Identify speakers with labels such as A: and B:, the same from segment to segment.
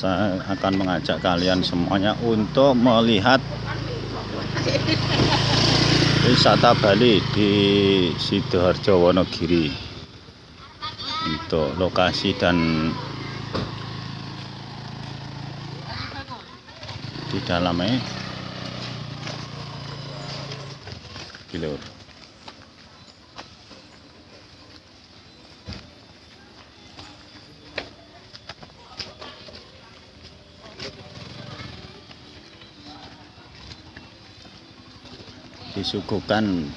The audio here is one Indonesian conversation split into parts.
A: saya akan mengajak kalian semuanya untuk melihat wisata Bali di Sidoarjo Wonogiri untuk lokasi dan di dalamnya Gilur. Disuguhkan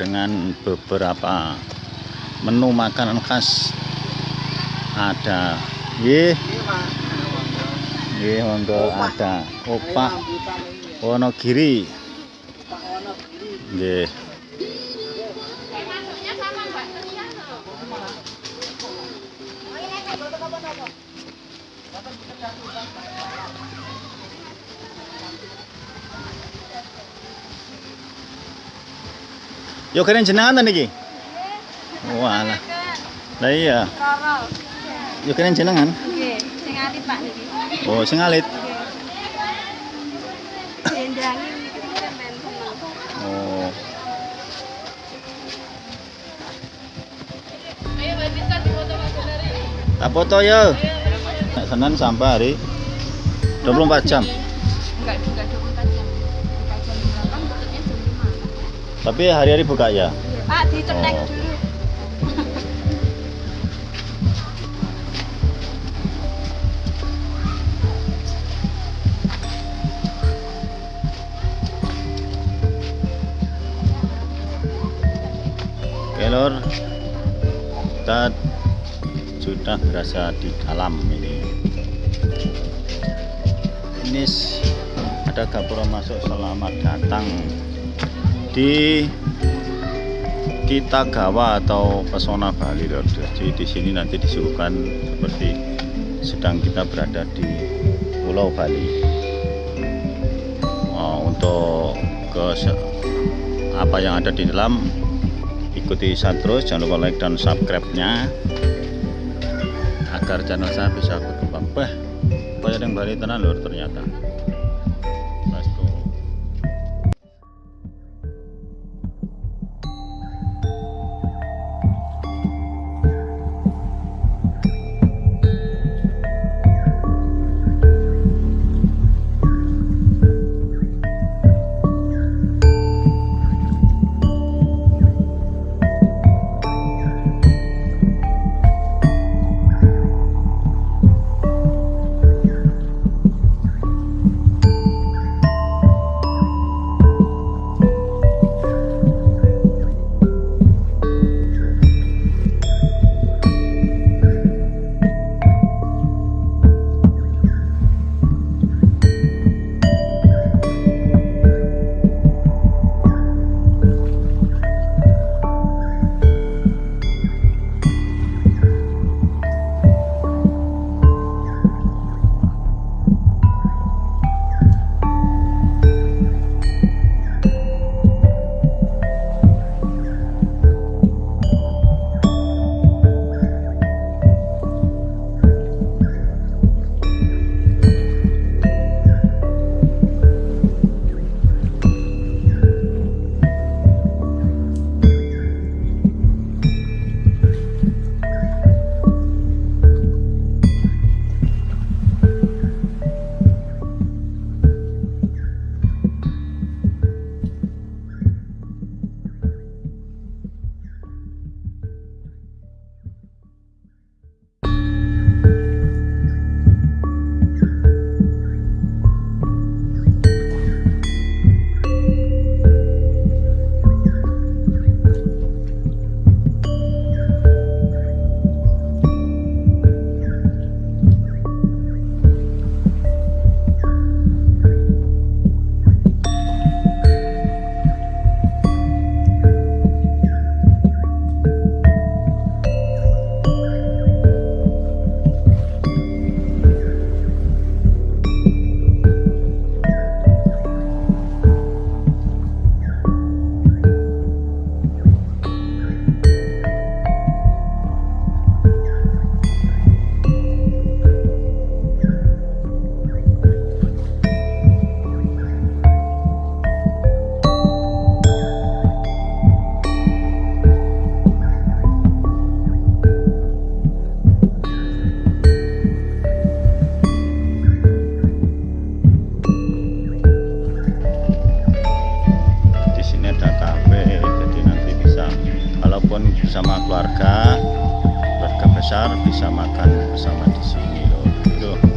A: dengan beberapa menu makanan khas. Ada nggih nggih monggo ada opak Wonogiri. Nggih Yo keren jenengan ta niki? Walah. Lah iya, yo keren jenengan.
B: Nggih, sing alit Pak niki.
A: Oh, sing alit. Oh. Tak foto yo. Nek Senin sampai hari 24 jam.
B: Enggak juga
A: Tapi hari-hari buka ya.
B: Pak dicetek
A: Oh.
B: dulu.
A: Oke lor, kita sudah berasa di dalam ini. Ini ada gapura masuk selamat datang di Kitagawa atau Pesona Bali lor. Jadi di sini nanti disuguhkan seperti sedang kita berada di Pulau Bali. Oh, untuk ke apa yang ada di dalam ikuti saya terus jangan lupa like dan subscribe nya agar channel saya bisa berkembang bah banyak yang Bali tenan lur ternyata nonton bersama keluarga keluarga besar bisa makan bersama di sini loh. Gitu.